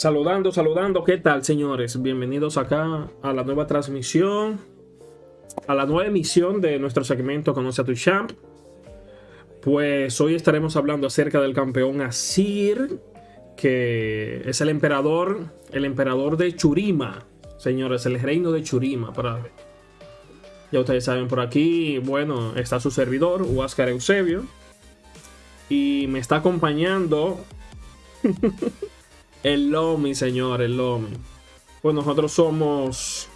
Saludando, saludando, ¿qué tal señores? Bienvenidos acá a la nueva transmisión, a la nueva emisión de nuestro segmento Conoce a tu Champ. Pues hoy estaremos hablando acerca del campeón Asir, que es el emperador, el emperador de Churima, señores, el reino de Churima. Para... Ya ustedes saben, por aquí, bueno, está su servidor, Huáscar Eusebio, y me está acompañando... El Lomi, señor, el Lomi. Pues nosotros somos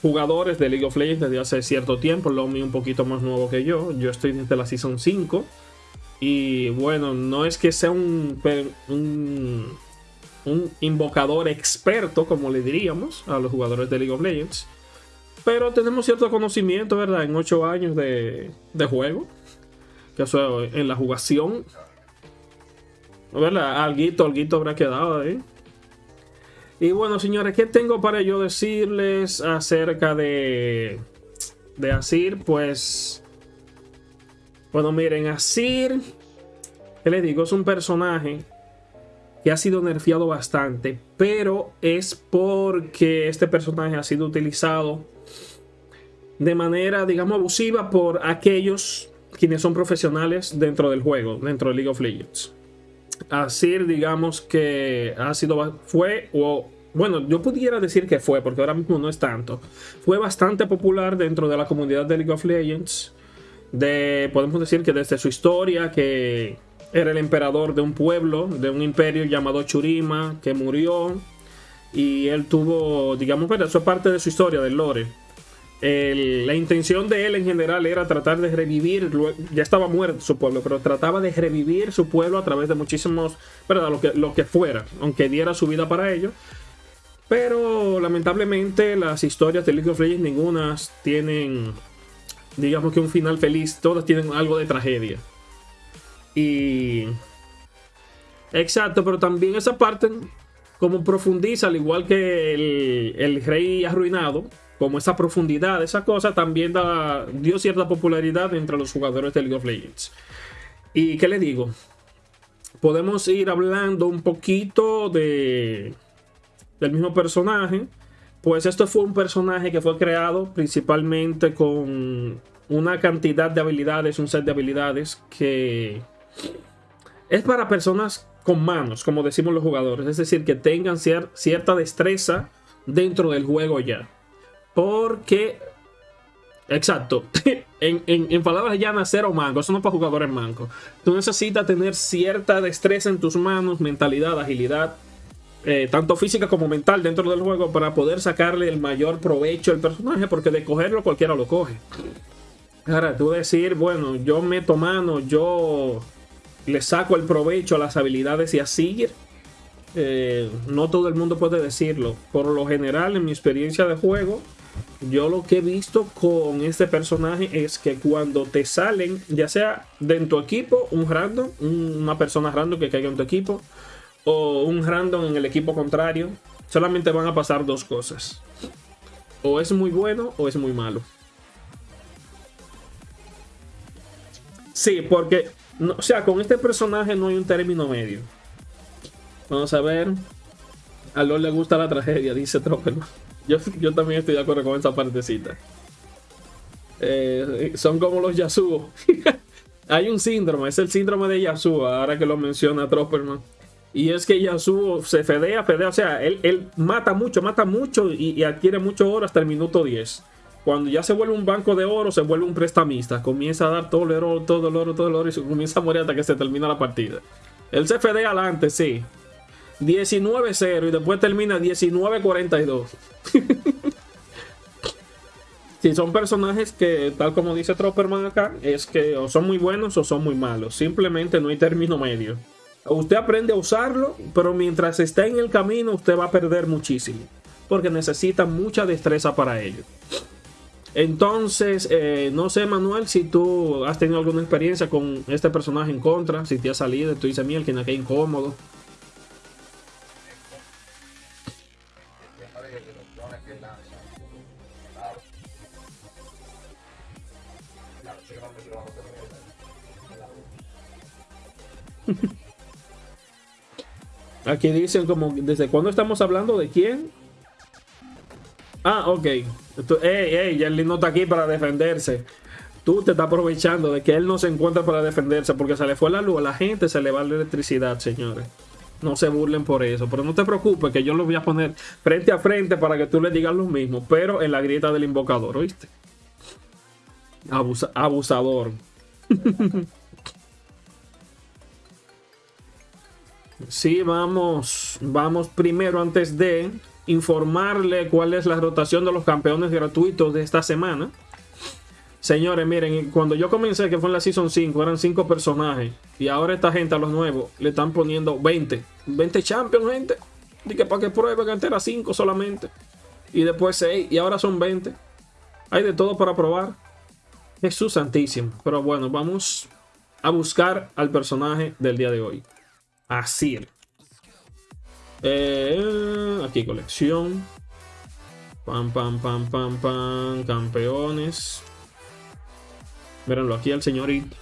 jugadores de League of Legends desde hace cierto tiempo. Lomi un poquito más nuevo que yo. Yo estoy desde la Season 5. Y bueno, no es que sea un, un, un invocador experto, como le diríamos a los jugadores de League of Legends. Pero tenemos cierto conocimiento, ¿verdad? En 8 años de, de juego. Que en la jugación. ¿Verdad? Alguito, alguito habrá quedado ahí. Y bueno, señores, ¿qué tengo para yo decirles acerca de, de Asir? Pues, bueno, miren, Asir, ¿qué les digo? Es un personaje que ha sido nerfeado bastante, pero es porque este personaje ha sido utilizado de manera, digamos, abusiva por aquellos quienes son profesionales dentro del juego, dentro de League of Legends. Asir, digamos que ha sido, fue o bueno, yo pudiera decir que fue, porque ahora mismo no es tanto. Fue bastante popular dentro de la comunidad de League of Legends. De, podemos decir que desde su historia, que era el emperador de un pueblo, de un imperio llamado Churima, que murió. Y él tuvo, digamos, pero eso es parte de su historia, del lore. La intención de él en general era tratar de revivir, ya estaba muerto su pueblo, pero trataba de revivir su pueblo a través de muchísimos, ¿verdad? Lo que, lo que fuera, aunque diera su vida para ello. Pero lamentablemente las historias de League of Legends ninguna tienen, digamos que un final feliz. Todas tienen algo de tragedia. Y... Exacto, pero también esa parte como profundiza, al igual que el, el rey arruinado, como esa profundidad, esa cosa también dio cierta popularidad entre los jugadores de League of Legends. ¿Y qué le digo? Podemos ir hablando un poquito de del mismo personaje. Pues esto fue un personaje que fue creado principalmente con una cantidad de habilidades, un set de habilidades que es para personas con manos, como decimos los jugadores. Es decir, que tengan cierta destreza dentro del juego ya. Porque, exacto, en, en, palabras llanas, cero mango. Eso no es para jugadores mancos. Tú necesitas tener cierta destreza en tus manos, mentalidad, agilidad eh, tanto física como mental dentro del juego para poder sacarle el mayor provecho al personaje, porque de cogerlo cualquiera lo coge. Ahora, tú decir, bueno, yo meto mano, yo le saco el provecho a las habilidades y así, eh, no todo el mundo puede decirlo. Por lo general, en mi experiencia de juego, yo lo que he visto con este personaje es que cuando te salen, ya sea de tu equipo, un random, una persona random que caiga en tu equipo, o un random en el equipo contrario, solamente van a pasar dos cosas. O es muy bueno o es muy malo. Sí, porque, o sea, con este personaje no hay un término medio. Vamos a ver. A Lord le gusta la tragedia, dice Tropperman. Yo, yo también estoy de acuerdo con esa partecita. Eh, son como los Yasuo. hay un síndrome, es el síndrome de Yasuo, ahora que lo menciona Tropperman. Y es que Yasuo se fedea, fedea, o sea, él, mata mucho, mata mucho y, adquiere mucho oro hasta el minuto 10. Cuando ya se vuelve un banco de oro, se vuelve un prestamista. Comienza a dar todo el oro, todo el oro, todo el oro y se comienza a morir hasta que se termina la partida. Él se fedea adelante, sí. 19-0 y después termina 19-42. Si son personajes que, tal como dice Tropperman acá, es que o son muy buenos o son muy malos. Simplemente no hay término medio. Usted aprende a usarlo, pero mientras está en el camino usted va a perder muchísimo. Porque necesita mucha destreza para ello. Entonces, eh, no sé, Manuel, si tú has tenido alguna experiencia con este personaje en contra, si te ha salido, tú dices, miel, que incómodo. Aquí dicen como, ¿desde cuándo estamos hablando? ¿De quién? Ah, ok. ey, ey, Jerly no está aquí para defenderse. Tú te estás aprovechando de que él no se encuentra para defenderse porque se le fue la luz. A la gente se le va la electricidad, señores. No se burlen por eso. Pero no te preocupes que yo lo voy a poner frente a frente para que tú le digas lo mismo. Pero en la grieta del invocador, ¿oíste? abusador. sí, vamos. Vamos primero antes de informarle cuál es la rotación de los campeones gratuitos de esta semana. Señores, miren, cuando yo comencé, que fue en la Season 5, eran 5 personajes. Y ahora esta gente, a los nuevos, le están poniendo 20. 20 Champions, gente. Dije, para que prueben, antes era 5 solamente. Y después 6. Y ahora son 20. Hay de todo para probar. Jesús Santísimo. Pero bueno, vamos a buscar al personaje del día de hoy. Asir. Eh, aquí colección. Pam, pam, pam, pam, pam. Campeones. Mírenlo, aquí el señorito.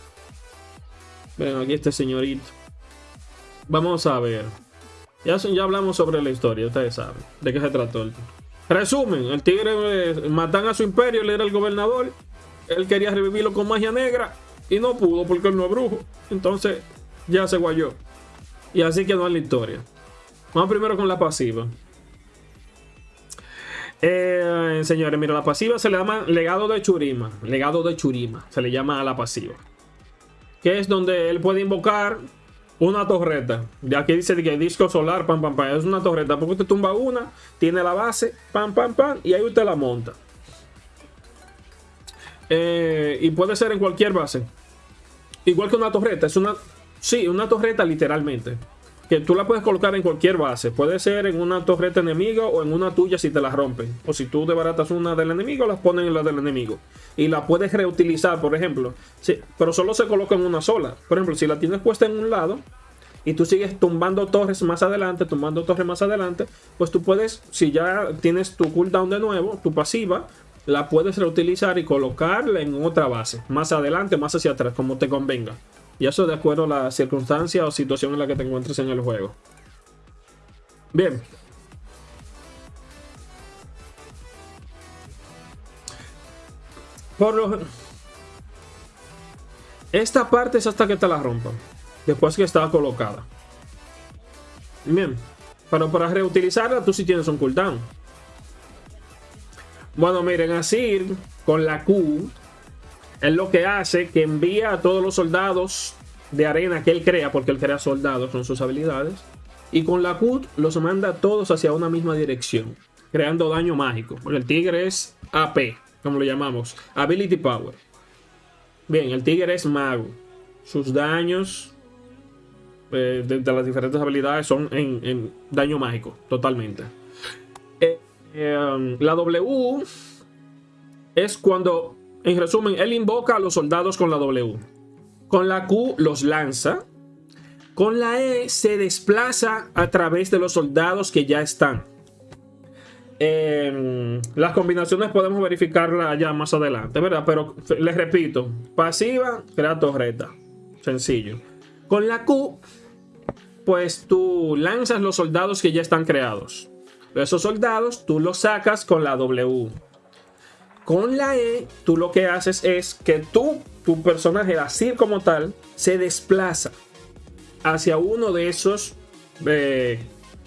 Miren, aquí este señorito. Vamos a ver. Ya, ya hablamos sobre la historia, ustedes saben de qué se trató. El... Resumen, el tigre eh, matan a su imperio, él era el gobernador. Él quería revivirlo con magia negra y no pudo porque él no es brujo. Entonces ya se guayó. Y así quedó en la historia. Vamos primero con la pasiva. Eh, señores, mira, la pasiva se le llama legado de Churima. Legado de Churima. Se le llama a la pasiva. Que es donde él puede invocar una torreta. De aquí dice que disco solar, pam, pam, pam. Es una torreta. Porque usted tumba una, tiene la base, pam, pam, pam. Y ahí usted la monta. Eh, y puede ser en cualquier base. Igual que una torreta. Es una. Sí, una torreta literalmente que tú la puedes colocar en cualquier base. Puede ser en una torreta enemiga o en una tuya si te la rompen. O si tú desbaratas una del enemigo, las pones en la del enemigo. Y la puedes reutilizar, por ejemplo. Sí, pero solo se coloca en una sola. Por ejemplo, si la tienes puesta en un lado y tú sigues tumbando torres más adelante, tumbando torres más adelante, pues tú puedes, si ya tienes tu cooldown de nuevo, tu pasiva, la puedes reutilizar y colocarla en otra base. Más adelante, más hacia atrás, como te convenga. Y eso de acuerdo a la circunstancia o situación en la que te encuentres en el juego. Bien. Por lo... Esta parte es hasta que te la rompan. Después que está colocada. Bien. Pero para reutilizarla tú sí tienes un cooldown. Bueno, miren, así con la Q es lo que hace que envía a todos los soldados de arena que él crea, porque él crea soldados, son sus habilidades. Y con la Q los manda todos hacia una misma dirección, creando daño mágico. El tigre es AP, como lo llamamos, Ability Power. Bien, el tigre es mago. Sus daños eh, de, las diferentes habilidades son en, daño mágico, totalmente. Eh, eh, la W es cuando en resumen, él invoca a los soldados con la W. Con la Q los lanza. Con la E se desplaza a través de los soldados que ya están. Em, las combinaciones podemos verificarlas ya más adelante, ¿verdad? Pero les repito, pasiva, crea torreta. Sencillo. Con la Q, pues tú lanzas los soldados que ya están creados. Esos soldados tú los sacas con la W. Con la E, tú lo que haces es que tú, tu personaje, así como tal, se desplaza hacia uno de esos eh,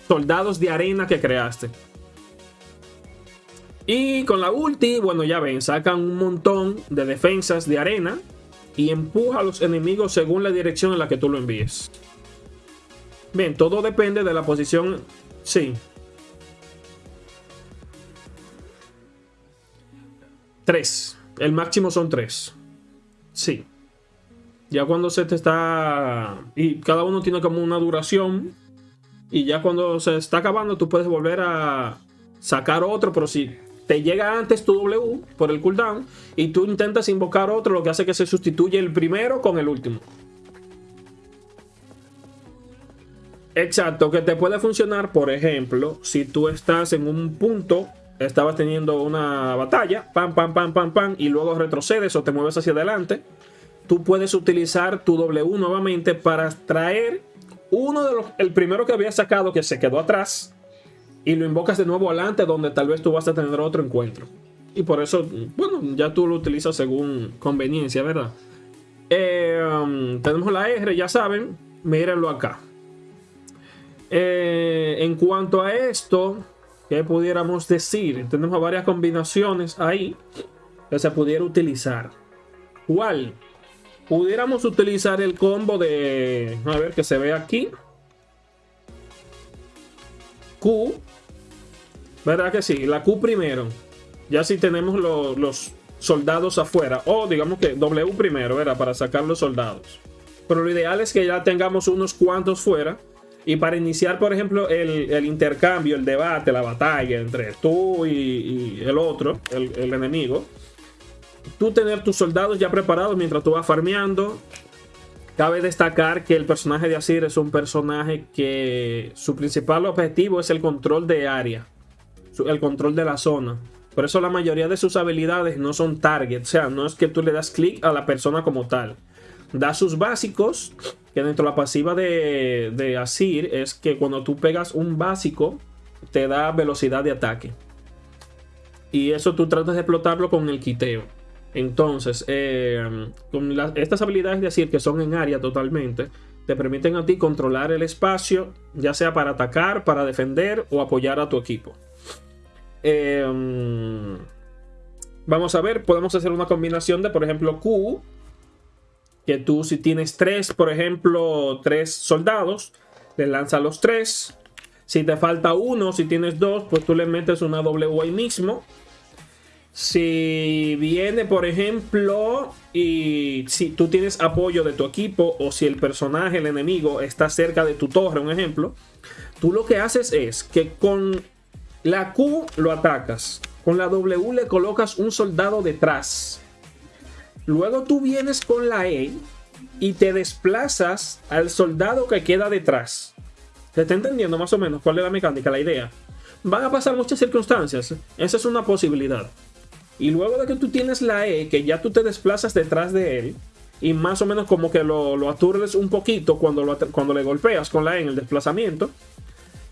soldados de arena que creaste. Y con la ulti, bueno, ya ven, sacan un montón de defensas de arena y empuja a los enemigos según la dirección en la que tú lo envíes. Bien, todo depende de la posición. Sí, 3. El máximo son 3. Sí. Ya cuando se te está... Y cada uno tiene como una duración. Y ya cuando se está acabando tú puedes volver a sacar otro. Pero si te llega antes tu W por el cooldown y tú intentas invocar otro, lo que hace que se sustituye el primero con el último. Exacto, que te puede funcionar, por ejemplo, si tú estás en un punto estabas teniendo una batalla, pam, pam, pam, pam, pam, y luego retrocedes o te mueves hacia adelante, tú puedes utilizar tu W nuevamente para traer uno de los, el primero que había sacado que se quedó atrás y lo invocas de nuevo adelante donde tal vez tú vas a tener otro encuentro. Y por eso, bueno, ya tú lo utilizas según conveniencia, ¿verdad? Eh, um, tenemos la R, ya saben, mírenlo acá. Eh, en cuanto a esto, ¿qué pudiéramos decir? Tenemos varias combinaciones ahí que se pudiera utilizar. ¿Cuál? Pudiéramos utilizar el combo de... A ver, que se ve aquí. Q. ¿Verdad que sí? La Q primero. Ya si tenemos los soldados afuera. O digamos que W primero, era para sacar los soldados. Pero lo ideal es que ya tengamos unos cuantos fuera. Y para iniciar, por ejemplo, el, intercambio, el debate, la batalla entre tú y, el otro, el, enemigo, tú tener tus soldados ya preparados mientras tú vas farmeando. Cabe destacar que el personaje de Asir es un personaje que su principal objetivo es el control de área, el control de la zona. Por eso la mayoría de sus habilidades no son target, o sea, no es que tú le das clic a la persona como tal. Da sus básicos, que dentro de la pasiva de, de Asir es que cuando tú pegas un básico, te da velocidad de ataque. Y eso tú tratas de explotarlo con el quiteo. Entonces, eh, con estas habilidades de Asir que son en área totalmente, te permiten a ti controlar el espacio, ya sea para atacar, para defender o apoyar a tu equipo. Em, vamos a ver, podemos hacer una combinación de, por ejemplo, Q. Que tú si tienes tres, por ejemplo, tres soldados, le lanzas los tres. Si te falta uno, si tienes dos, pues tú le metes una W ahí mismo. Si viene, por ejemplo, y si tú tienes apoyo de tu equipo o si el personaje, el enemigo, está cerca de tu torre, un ejemplo, tú lo que haces es que con la Q lo atacas. Con la W le colocas un soldado detrás. Luego tú vienes con la E y te desplazas al soldado que queda detrás. ¿Te está entendiendo más o menos cuál es la mecánica, la idea? Van a pasar muchas circunstancias. Esa es una posibilidad. Y luego de que tú tienes la E, que ya tú te desplazas detrás de él, y más o menos como que lo, lo aturdes un poquito cuando, cuando le golpeas con la E en el desplazamiento,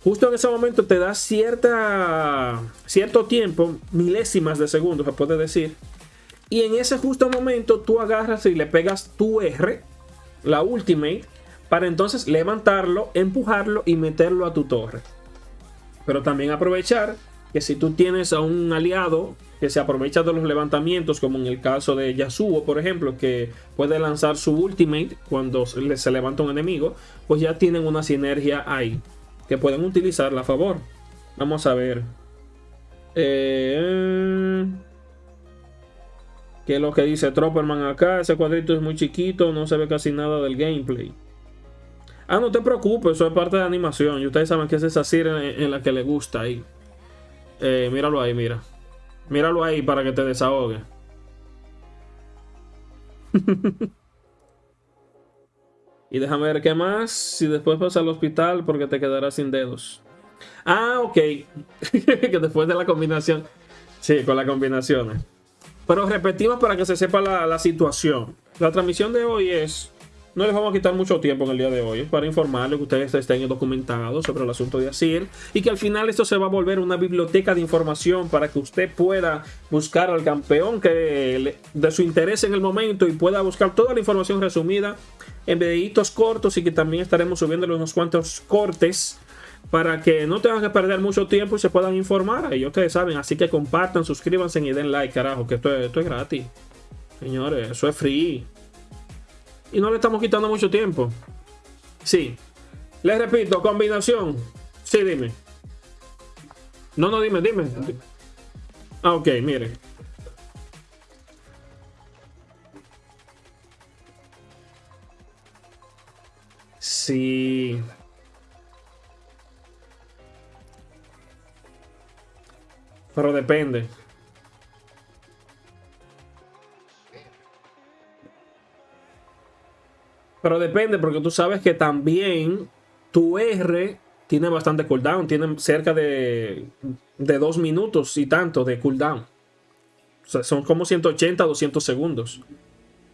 justo en ese momento te da cierta, cierto tiempo, milésimas de segundo se puede decir, y en ese justo momento tú agarras y le pegas tu R, la ultimate, para entonces levantarlo, empujarlo y meterlo a tu torre. Pero también aprovechar que si tú tienes a un aliado que se aprovecha de los levantamientos, como en el caso de Yasuo, por ejemplo, que puede lanzar su ultimate cuando se levanta un enemigo, pues ya tienen una sinergia ahí que pueden utilizarla a favor. Vamos a ver. Eh, ¿Qué es lo que dice Tropperman acá? Ese cuadrito es muy chiquito, no se ve casi nada del gameplay. Ah, no te preocupes, eso es parte de animación. Y ustedes saben que es esa serie en, la que le gusta ahí. Eh, míralo ahí, mira. Míralo ahí para que te desahogue. Y déjame ver qué más. Si después vas al hospital porque te quedarás sin dedos. Ah, ok. que después de la combinación. Sí, con las combinaciones. Pero repetimos para que se sepa la, la situación. La transmisión de hoy es no les vamos a quitar mucho tiempo en el día de hoy para informarles que ustedes estén documentados sobre el asunto de Asir y que al final esto se va a volver una biblioteca de información para que usted pueda buscar al campeón que de su interés en el momento y pueda buscar toda la información resumida en videitos cortos y que también estaremos subiéndole unos cuantos cortes para que no tengan que perder mucho tiempo y se puedan informar. Ahí ustedes saben, así que compartan, suscríbanse y den like, carajo, que esto esto es gratis. Señores, eso es free. Y no le estamos quitando mucho tiempo. Sí. Les repito, combinación. Sí, dime. No, no, dime, dime. Ah, ok, mire. Sí. Pero depende. Pero depende, porque tú sabes que también tu R tiene bastante cooldown. Tiene cerca de, de dos minutos y tanto de cooldown. O sea, son como 180, 200 segundos.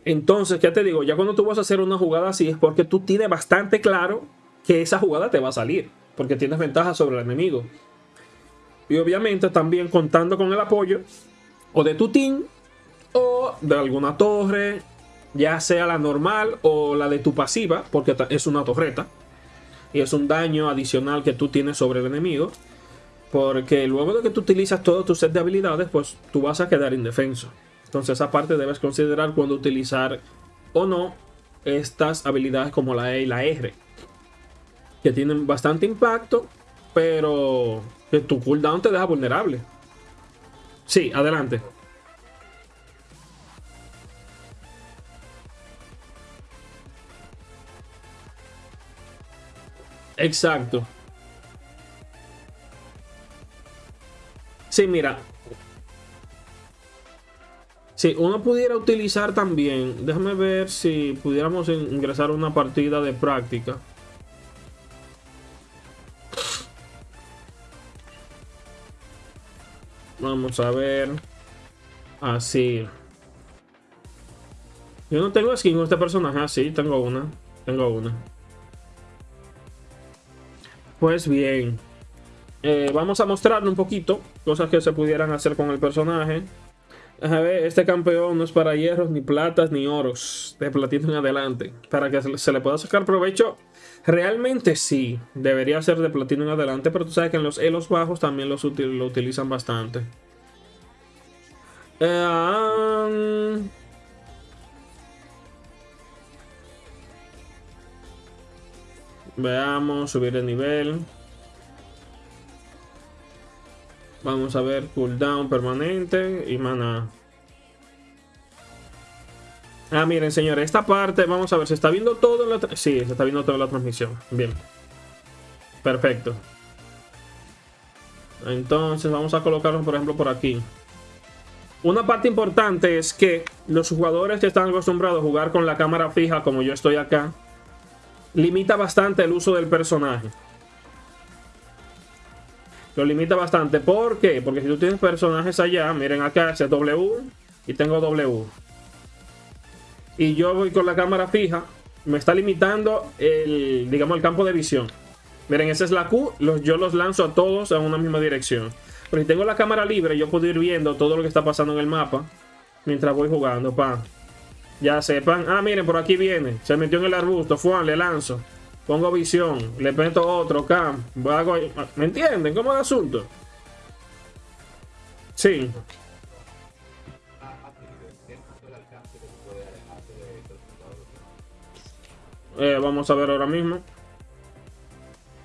Entonces, ¿qué te digo? Ya cuando tú vas a hacer una jugada así es porque tú tienes bastante claro que esa jugada te va a salir, porque tienes ventaja sobre el enemigo. Y obviamente también contando con el apoyo o de tu team o de alguna torre, ya sea la normal o la de tu pasiva, porque es una torreta. Y es un daño adicional que tú tienes sobre el enemigo. Porque luego de que tú utilizas todo tu set de habilidades, pues tú vas a quedar indefenso. Entonces esa parte debes considerar cuando utilizar o no estas habilidades como la E y la R. Que tienen bastante impacto, pero tu cooldown te deja vulnerable. Sí, adelante. Exacto. Sí, mira. Si uno pudiera utilizar también, déjame ver si pudiéramos ingresar una partida de práctica. A ver. Así. Yo no tengo skin con este personaje. Ah, tengo una. Tengo una. Pues bien. Eh, vamos a mostrarle un poquito cosas que se pudieran hacer con el personaje. A ver, este campeón no es para hierros, ni platas, ni oros. De platino en adelante. Para que se le pueda sacar provecho. Realmente sí. Debería ser de platino en adelante. Pero tú sabes que en los elos bajos también los lo utilizan bastante. Eh, Veamos, subir el nivel. Vamos a ver cooldown permanente y mana. Ah, miren, señores, esta parte, vamos a ver, ¿se está viendo todo la... Sí, se está viendo toda la transmisión. Bien. Perfecto. Entonces, vamos a colocarlo, por ejemplo, por aquí. Una parte importante es que los jugadores que están acostumbrados a jugar con la cámara fija, como yo estoy acá, limita bastante el uso del personaje. Lo limita bastante. ¿Por qué? Porque si tú tienes personajes allá, miren acá, ese W y tengo W. Y yo voy con la cámara fija, me está limitando el, digamos, el campo de visión. Miren, esa es la Q, yo los lanzo a todos en una misma dirección. Pero si tengo la cámara libre, yo puedo ir viendo todo lo que está pasando en el mapa mientras voy jugando, pa. Ya sepan. Ah, miren, por aquí viene. Se metió en el arbusto. Fuan, le lanzo. Pongo visión. Le meto otro cam. ¿Me entienden? ¿Cómo es el asunto? Sí. Eh, vamos a ver ahora mismo.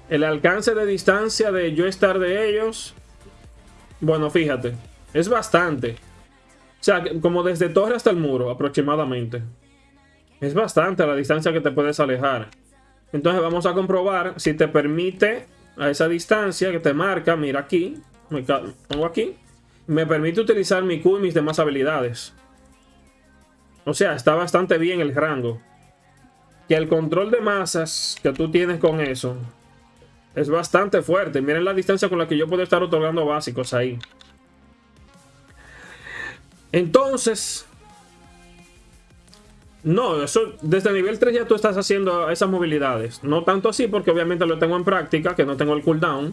El alcance de distancia de yo estar de ellos. Bueno, fíjate. Es bastante. O sea, como desde torre hasta el muro, aproximadamente. Es bastante la distancia que te puedes alejar. Entonces vamos a comprobar si te permite a esa distancia que te marca, mira aquí, me pongo aquí, me permite utilizar mi Q y mis demás habilidades. O sea, está bastante bien el rango. Que el control de masas que tú tienes con eso es bastante fuerte. Miren la distancia con la que yo puedo estar otorgando básicos ahí. Entonces, no, eso desde nivel 3 ya tú estás haciendo esas movilidades. No tanto así porque obviamente lo tengo en práctica, que no tengo el cooldown.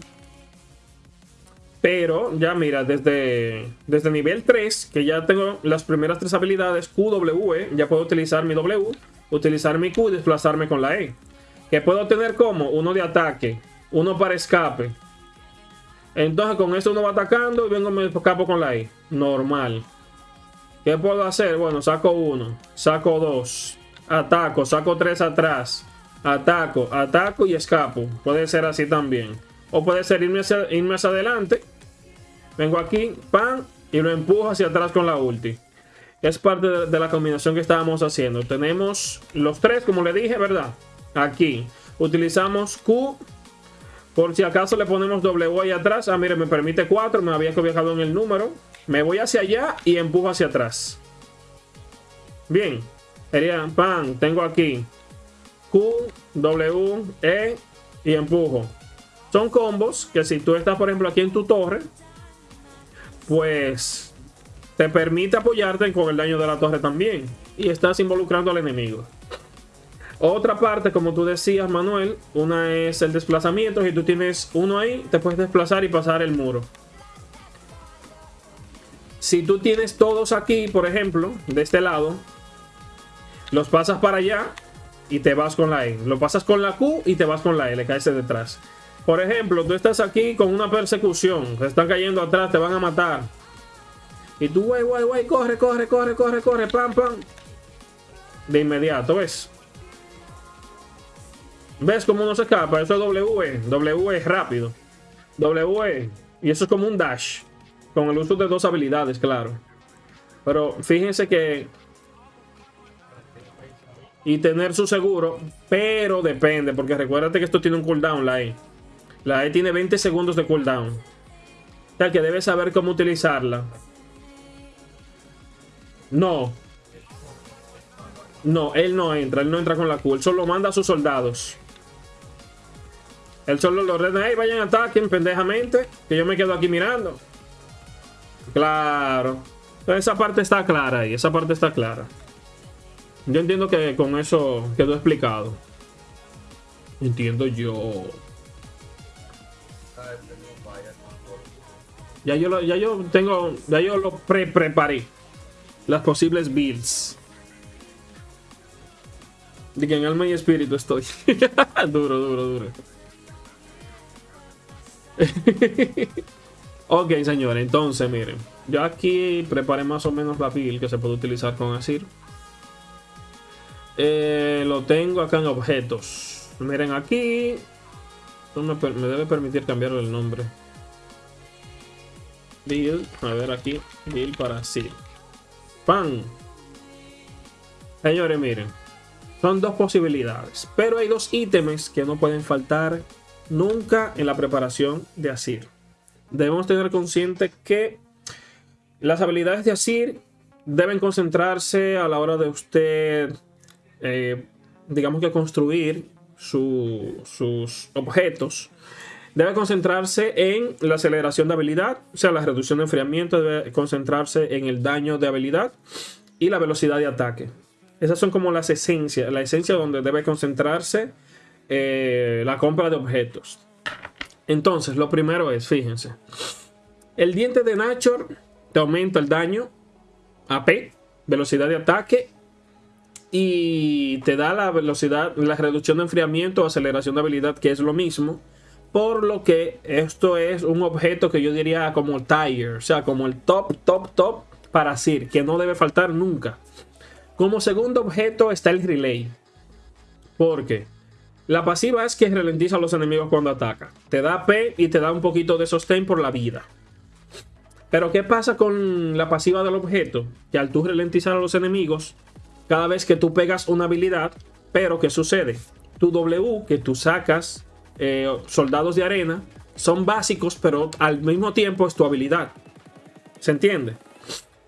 Pero ya mira, desde, desde nivel 3, que ya tengo las primeras tres habilidades QWE, ya puedo utilizar mi W, utilizar mi Q y desplazarme con la E. Que puedo tener como uno de ataque, uno para escape. Entonces con eso uno va atacando y vengo me escapo con la E. Normal. ¿Qué puedo hacer? Bueno, saco uno, saco dos, ataco, saco tres atrás, ataco, ataco y escapo. Puede ser así también. O puede ser irme hacia, irme hacia adelante. Vengo aquí, pan, y lo empujo hacia atrás con la ulti. Es parte de, de la combinación que estábamos haciendo. Tenemos los tres, como le dije, ¿verdad? Aquí. Utilizamos Q. Por si acaso le ponemos W ahí atrás. Ah, mire, me permite 4. Me había viajado en el número. Me voy hacia allá y empujo hacia atrás. Bien. Sería, pan, tengo aquí Q, W, E y empujo. Son combos que si tú estás, por ejemplo, aquí en tu torre, pues te permite apoyarte con el daño de la torre también. Y estás involucrando al enemigo. Otra parte, como tú decías, Manuel, una es el desplazamiento. Si tú tienes uno ahí, te puedes desplazar y pasar el muro. Si tú tienes todos aquí, por ejemplo, de este lado, los pasas para allá y te vas con la E. Lo pasas con la Q y te vas con la L, caes detrás. Por ejemplo, tú estás aquí con una persecución, te están cayendo atrás, te van a matar. Y tú, güey, güey, güey, corre, corre, corre, corre, corre, pam, pam. De inmediato, ¿ves? ¿Ves cómo no se escapa? Eso es W. W es rápido. W. Y eso es como un dash. Con el uso de dos habilidades, claro. Pero fíjense que... Y tener su seguro. Pero depende. Porque recuérdate que esto tiene un cooldown, la E. La E tiene 20 segundos de cooldown. O sea que debes saber cómo utilizarla. No. No, él no entra. Él no entra con la Q. Solo manda a sus soldados. Él solo lo ordena, hey, vayan, ataquen pendejamente, que yo me quedo aquí mirando. Claro. Esa parte está clara ahí, esa parte está clara. Yo entiendo que con eso quedó explicado. Entiendo yo. Ya yo, lo, ya yo tengo, ya yo lo pre preparé. Las posibles builds. De que en alma y espíritu estoy. duro, duro, duro. ok, señores, entonces miren. Yo aquí preparé más o menos la build que se puede utilizar con Asir. Eh, lo tengo acá en objetos. Miren aquí. Me, debe permitir cambiar el nombre. Build. A ver aquí. Build para Asir. Pan. Señores, miren. Son dos posibilidades. Pero hay dos ítems que no pueden faltar nunca en la preparación de Asir. Debemos tener consciente que las habilidades de Asir deben concentrarse a la hora de usted, eh, digamos que construir sus objetos. Debe concentrarse en la aceleración de habilidad, o sea, la reducción de enfriamiento, debe concentrarse en el daño de habilidad y la velocidad de ataque. Esas son como las esencias, la esencia donde debe concentrarse eh, la compra de objetos. Entonces, lo primero es, fíjense, el diente de Nachor te aumenta el daño, AP, velocidad de ataque y te da la velocidad, la reducción de enfriamiento o aceleración de habilidad, que es lo mismo. Por lo que esto es un objeto que yo diría como tire, o sea, como el top, top, top para Sir, que no debe faltar nunca. Como segundo objeto está el relay. Porque la pasiva es que ralentiza a los enemigos cuando ataca. Te da P y te da un poquito de sostén por la vida. Pero ¿qué pasa con la pasiva del objeto? Que al tú ralentizar a los enemigos, cada vez que tú pegas una habilidad, pero ¿qué sucede? Tu W, que tú sacas eh, soldados de arena, son básicos, pero al mismo tiempo es tu habilidad. ¿Se entiende?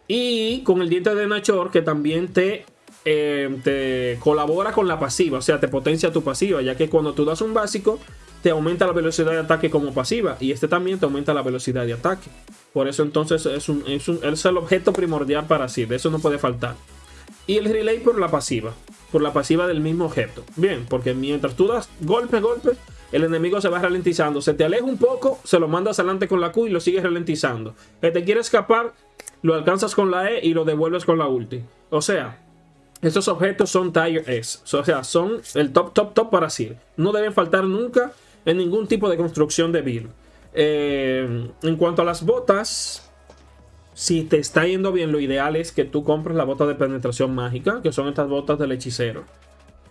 Y con el diente de Nachor, que también te eh, te colabora con la pasiva, o sea, te potencia tu pasiva, ya que cuando tú das un básico, te aumenta la velocidad de ataque como pasiva, y este también te aumenta la velocidad de ataque. Por eso entonces es, un, es, es el objeto primordial para sí, de eso no puede faltar. Y el relay por la pasiva, por la pasiva del mismo objeto. Bien, porque mientras tú das golpe, golpe, el enemigo se va ralentizando. Se te aleja un poco, se lo mandas adelante con la Q y lo sigues ralentizando. Que te quiere escapar, lo alcanzas con la E y lo devuelves con la ulti. O sea, estos objetos son Tier S, o sea, son el top, top, top para Sir. No deben faltar nunca en ningún tipo de construcción de build. Eh, en cuanto a las botas, si te está yendo bien, lo ideal es que tú compres la bota de penetración mágica, que son estas botas del hechicero.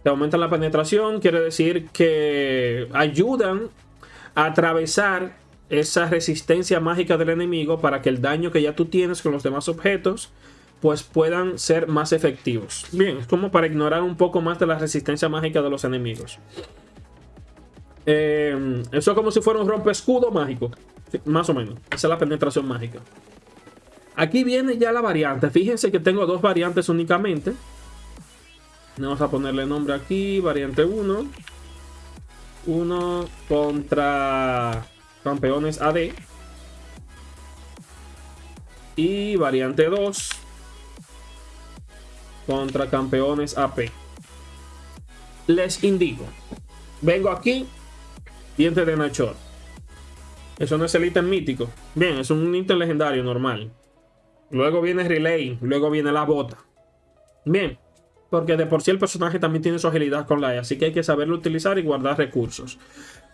Te aumentan la penetración, quiere decir que ayudan a atravesar esa resistencia mágica del enemigo para que el daño que ya tú tienes con los demás objetos pues puedan ser más efectivos. Bien, es como para ignorar un poco más de la resistencia mágica de los enemigos. Eh, eso es como si fuera un rompe escudo mágico. más o menos. Esa es la penetración mágica. Aquí viene ya la variante. Fíjense que tengo dos variantes únicamente. Vamos a ponerle nombre aquí. Variante 1. 1 contra campeones AD. Y variante 2 contra campeones AP. les indico. Vengo aquí, diente de Nachor. Eso no es el ítem mítico. Bien, es un ítem legendario normal. Luego viene Relay, luego viene la bota. Bien, porque de por sí el personaje también tiene su agilidad con la E, así que hay que saberlo utilizar y guardar recursos.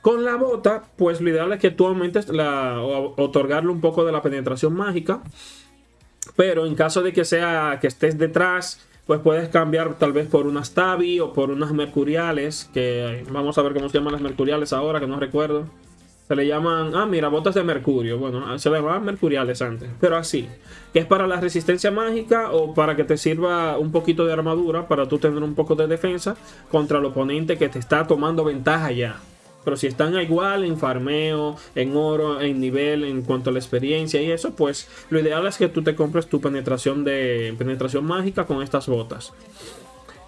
Con la bota, pues lo ideal es que tú aumentes la, o otorgarle un poco de la penetración mágica. Pero en caso de que sea que estés detrás, pues puedes cambiar tal vez por unas Tabi o por unas Mercuriales, que vamos a ver cómo se llaman las Mercuriales ahora, que no recuerdo. Se le llaman, ah, mira, botas de mercurio. Bueno, se le llamaban mercuriales antes, pero así. Que es para la resistencia mágica o para que te sirva un poquito de armadura para tú tener un poco de defensa contra el oponente que te está tomando ventaja ya. Pero si están igual en farmeo, en oro, en nivel, en cuanto a la experiencia y eso, pues lo ideal es que tú te compres tu penetración de penetración mágica con estas botas.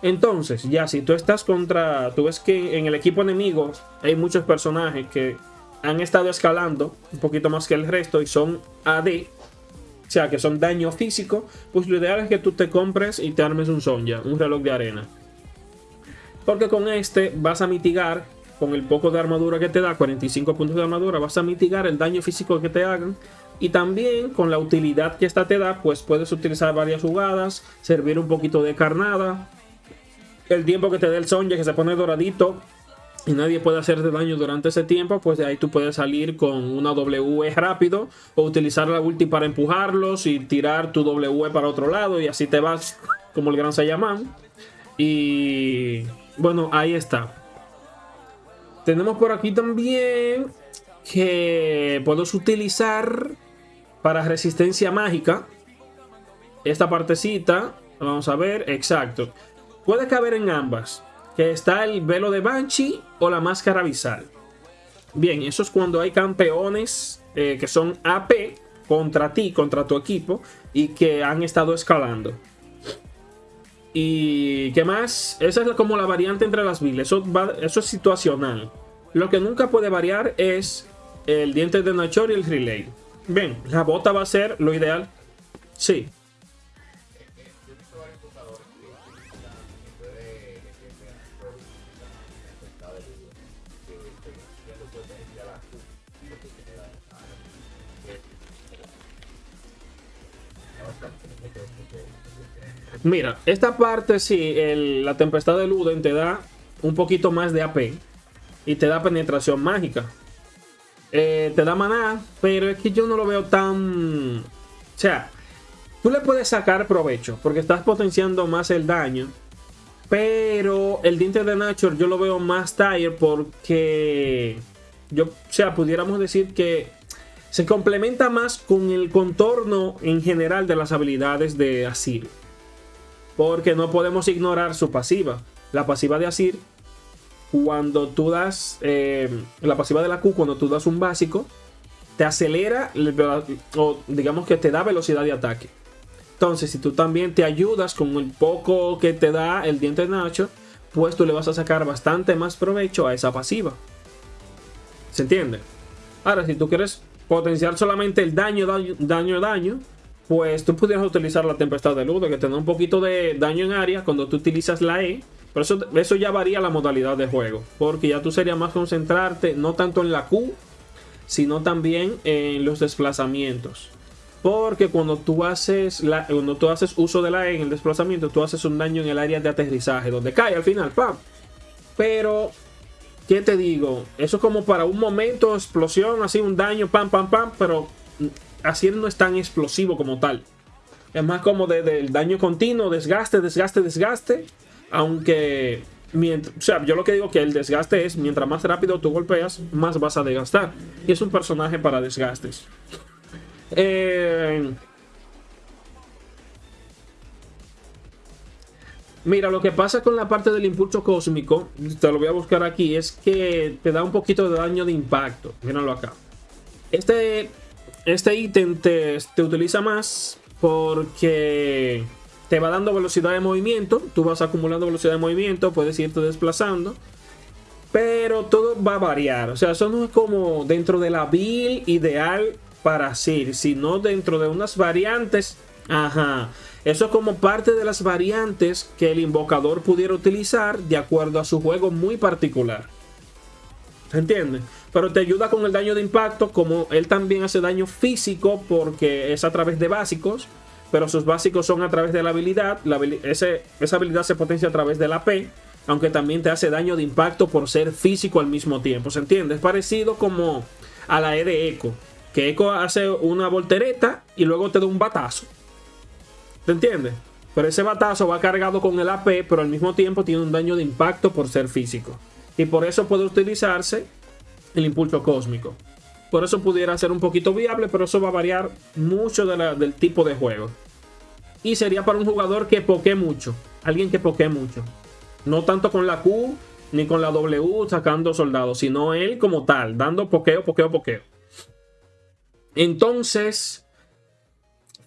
Entonces, ya si tú estás contra, tú ves que en el equipo enemigo hay muchos personajes que han estado escalando un poquito más que el resto y son AD, o sea que son daño físico, pues lo ideal es que tú te compres y te armes un Sonja, un reloj de arena. Porque con este vas a mitigar, con el poco de armadura que te da, 45 puntos de armadura, vas a mitigar el daño físico que te hagan. Y también con la utilidad que esta te da, pues puedes utilizar varias jugadas, servir un poquito de carnada. El tiempo que te dé el Sonja que se pone doradito, y nadie puede hacerte daño durante ese tiempo, pues de ahí tú puedes salir con una W rápido o utilizar la ulti para empujarlos y tirar tu W para otro lado y así te vas como el gran Saiyaman. Y bueno, ahí está. Tenemos por aquí también que puedes utilizar para resistencia mágica esta partecita. Vamos a ver, exacto. Puede caber en ambas que está el velo de Banshee o la máscara visal. Bien, eso es cuando hay campeones eh, que son AP contra ti, contra tu equipo y que han estado escalando. ¿Y qué más? Esa es como la variante entre las viles. Eso, es situacional. Lo que nunca puede variar es el diente de Nachor y el relay. Bien, la bota va a ser lo ideal. Sí, Mira, esta parte sí, la tempestad de Luden te da un poquito más de AP y te da penetración mágica. Eh, te da maná, pero es que yo no lo veo tan... O sea, tú le puedes sacar provecho porque estás potenciando más el daño. Pero el diente de Nature yo lo veo más tire porque... Yo, o sea, pudiéramos decir que se complementa más con el contorno en general de las habilidades de Asir. Porque no podemos ignorar su pasiva. La pasiva de Asir, cuando tú das. Eh, la pasiva de la Q, cuando tú das un básico, te acelera o digamos que te da velocidad de ataque. Entonces, si tú también te ayudas con el poco que te da el diente de Nacho, pues tú le vas a sacar bastante más provecho a esa pasiva. ¿Se entiende? Ahora, si tú quieres potenciar solamente el daño, daño, daño, daño pues tú pudieras utilizar la tempestad de luz, que te da un poquito de daño en área cuando tú utilizas la E. Pero eso, eso ya varía la modalidad de juego. Porque ya tú sería más concentrarte no tanto en la Q, sino también en los desplazamientos. Porque cuando tú haces la, cuando tú haces uso de la E en el desplazamiento, tú haces un daño en el área de aterrizaje, donde cae al final, ¡pam! Pero, ¿qué te digo? Eso es como para un momento, explosión, así un daño, pam, pam, pam, pero Así no es tan explosivo como tal. Es más como del daño continuo, desgaste, desgaste, desgaste. Aunque, o sea, yo lo que digo que el desgaste es, mientras más rápido tú golpeas, más vas a desgastar. Y es un personaje para desgastes. Eh, mira, lo que pasa con la parte del impulso cósmico, te lo voy a buscar aquí, es que te da un poquito de daño de impacto. Míralo acá. Este este ítem te, utiliza más porque te va dando velocidad de movimiento. Tú vas acumulando velocidad de movimiento, puedes irte desplazando. Pero todo va a variar. O sea, eso no es como dentro de la build ideal para Sir, sino dentro de unas variantes Ajá. Eso es como parte de las variantes que el invocador pudiera utilizar de acuerdo a su juego muy particular. ¿Se entiende? Pero te ayuda con el daño de impacto, como él también hace daño físico porque es a través de básicos, pero sus básicos son a través de la habilidad. esa habilidad se potencia a través de la P, aunque también te hace daño de impacto por ser físico al mismo tiempo. ¿Se entiende? Es parecido como a la E de Echo, que Echo hace una voltereta y luego te da un batazo. ¿Te entiendes? Pero ese batazo va cargado con el AP, pero al mismo tiempo tiene un daño de impacto por ser físico. Y por eso puede utilizarse el impulso cósmico. Por eso pudiera ser un poquito viable, pero eso va a variar mucho del tipo de juego. Y sería para un jugador que poke mucho. Alguien que poke mucho. No tanto con la Q ni con la W sacando soldados, sino él como tal, dando pokeo, pokeo, pokeo. Entonces,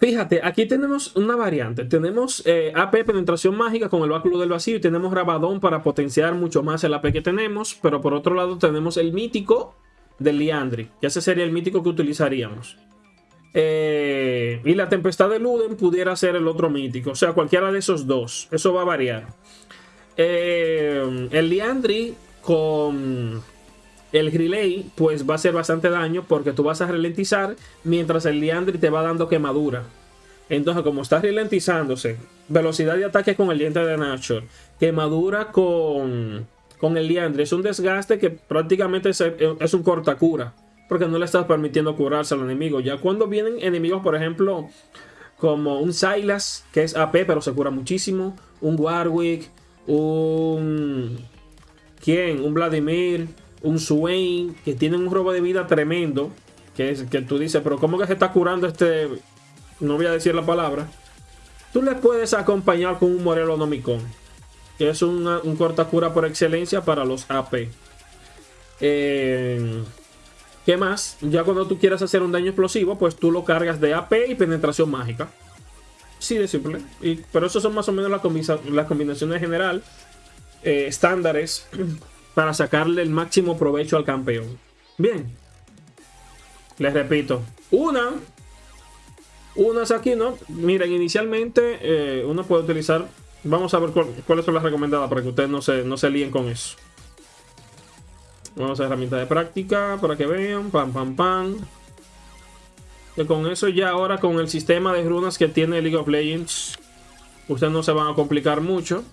fíjate, aquí tenemos una variante. Tenemos eh, AP penetración mágica con el báculo del vacío y tenemos rabadón para potenciar mucho más el AP que tenemos. Pero por otro lado tenemos el mítico del Liandri, que ese sería el mítico que utilizaríamos. Eh, y la tempestad de Luden pudiera ser el otro mítico, o sea, cualquiera de esos dos. Eso va a variar. Eh, el Liandri con el Relay, pues va a hacer bastante daño porque tú vas a ralentizar mientras el Liandri te va dando quemadura. Entonces, como está ralentizándose, velocidad de ataque con el diente de Nacho, quemadura con con el liandre. Es un desgaste que prácticamente es, un cortacura. Porque no le estás permitiendo curarse al enemigo. Ya cuando vienen enemigos, por ejemplo, como un Silas, que es AP, pero se cura muchísimo. Un Warwick, un... ¿Quién? Un Vladimir, un Swain, que tienen un robo de vida tremendo. Que, es, que tú dices, pero ¿cómo que se está curando este...? No voy a decir la palabra. Tú le puedes acompañar con un Morelo Nomicon que es un cortacura por excelencia para los AP. Eh, ¿Qué más? Ya cuando tú quieras hacer un daño explosivo, pues tú lo cargas de AP y penetración mágica. Sí, de simple. Pero eso son más o menos las, combinaciones general eh, estándares para sacarle el máximo provecho al campeón. Bien. Les repito. Una. Unas aquí, ¿no? Miren, inicialmente eh, uno puede utilizar Vamos a ver cuáles son las recomendadas para que ustedes no se, no se líen con eso. Vamos a herramienta de práctica para que vean. Pam, pam, pam. Que con eso ya ahora con el sistema de runas que tiene League of Legends, ustedes no se van a complicar mucho.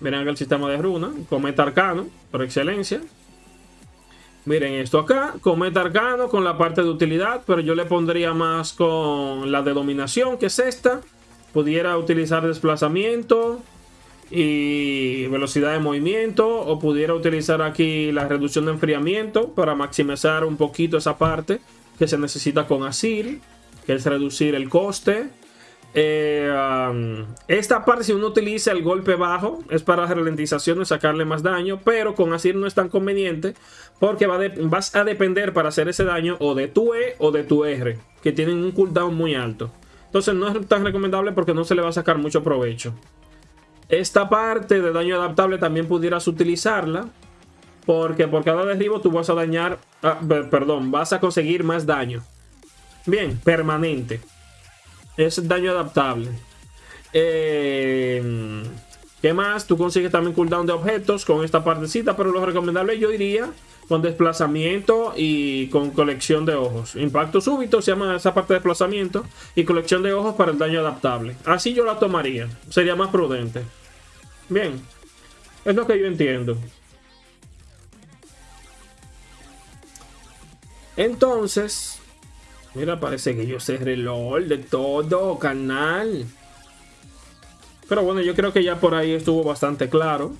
Miren el sistema de runas. Cometa Arcano, por excelencia. Miren esto acá, Cometa Arcano con la parte de utilidad, pero yo le pondría más con la de dominación, que es esta pudiera utilizar desplazamiento y velocidad de movimiento o pudiera utilizar aquí la reducción de enfriamiento para maximizar un poquito esa parte que se necesita con Asir, que es reducir el coste. Eh, esta parte si uno utiliza el golpe bajo es para ralentización y sacarle más daño, pero con Asir no es tan conveniente porque va vas a depender para hacer ese daño o de tu E o de tu R, que tienen un cooldown muy alto. Entonces no es tan recomendable porque no se le va a sacar mucho provecho. Esta parte de daño adaptable también pudieras utilizarla. Porque por cada derribo tú vas a dañar... Ah, perdón, vas a conseguir más daño. Bien, permanente. Es daño adaptable. Eh, ¿Qué más? Tú consigues también cooldown de objetos con esta partecita. Pero lo recomendable yo diría con desplazamiento y con colección de ojos. Impacto súbito se llama esa parte de desplazamiento y colección de ojos para el daño adaptable. Así yo la tomaría, sería más prudente. Bien, es lo que yo entiendo. Entonces, mira, parece que yo cerré el de todo, canal. Pero bueno, yo creo que ya por ahí estuvo bastante claro.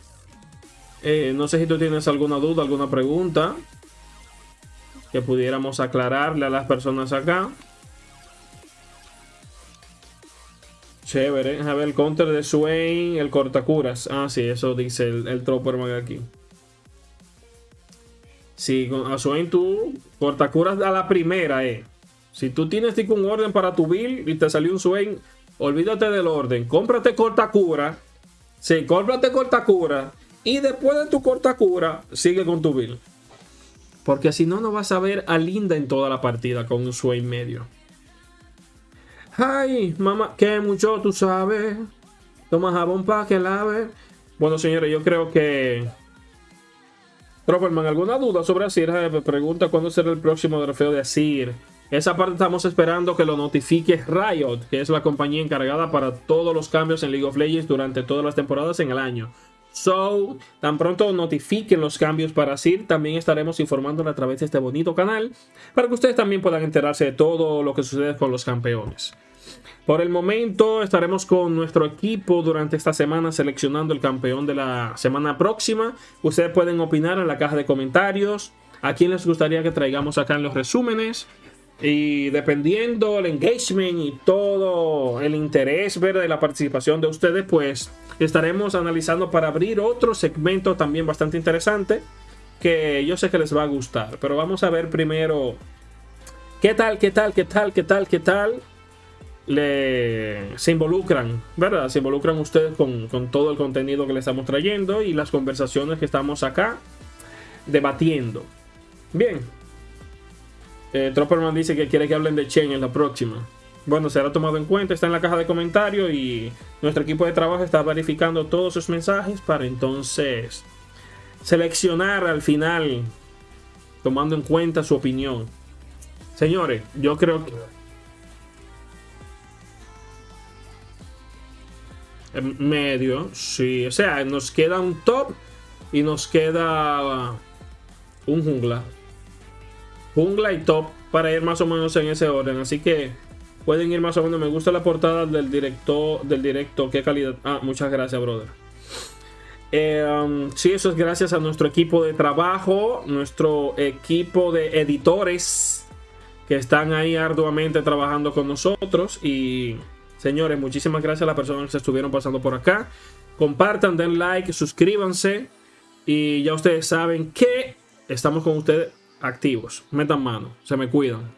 Eh, no sé si tú tienes alguna duda, alguna pregunta que pudiéramos aclararle a las personas acá. Chévere. A ver, el counter de Swain, el cortacuras. Ah, sí, eso dice el, el Tropperman aquí. Con a Swain tú cortacuras a la primera, eh. Si tú tienes un orden para tu build y te salió un Swain, olvídate del orden. Cómprate cortacura. Sí, cómprate cortacura y después de tu corta cura, sigue con tu build. Porque si no, no vas a ver a Linda en toda la partida con un Swain medio. Ay, mamá, que mucho tú sabes. Toma jabón para que lave. Bueno, señores, yo creo que... Tropperman, ¿alguna duda sobre Asir? Pregunta cuándo será el próximo trofeo de Asir. Esa parte estamos esperando que lo notifique Riot, que es la compañía encargada para todos los cambios en League of Legends durante todas las temporadas en el año. So, tan pronto notifiquen los cambios para SIR, también estaremos informándole a través de este bonito canal para que ustedes también puedan enterarse de todo lo que sucede con los campeones. Por el momento estaremos con nuestro equipo durante esta semana seleccionando el campeón de la semana próxima. Ustedes pueden opinar en la caja de comentarios a quién les gustaría que traigamos acá en los resúmenes. Y dependiendo el engagement y todo el interés ver de la participación de ustedes, pues estaremos analizando para abrir otro segmento también bastante interesante que yo sé que les va a gustar. Pero vamos a ver primero qué tal, qué tal, qué tal, qué tal, qué tal le, se involucran, ¿verdad? Se involucran ustedes con, con todo el contenido que le estamos trayendo y las conversaciones que estamos acá debatiendo. Bien, eh, Tropperman dice que quiere que hablen de Chen en la próxima. Bueno, será tomado en cuenta, está en la caja de comentarios y nuestro equipo de trabajo está verificando todos sus mensajes para entonces seleccionar al final, tomando en cuenta su opinión. Señores, yo creo que... Medio, sí. O sea, nos queda un top y nos queda un jungla jungla y top para ir más o menos en ese orden. Así que pueden ir más o menos. Me gusta la portada del directo. Del directo. Qué calidad. Ah, muchas gracias, brother. Eh, um, sí, eso es gracias a nuestro equipo de trabajo, nuestro equipo de editores que están ahí arduamente trabajando con nosotros. Y señores, muchísimas gracias a las personas que se estuvieron pasando por acá. Compartan, den like, suscríbanse. Y ya ustedes saben que estamos con ustedes activos. Metan mano, se me cuidan.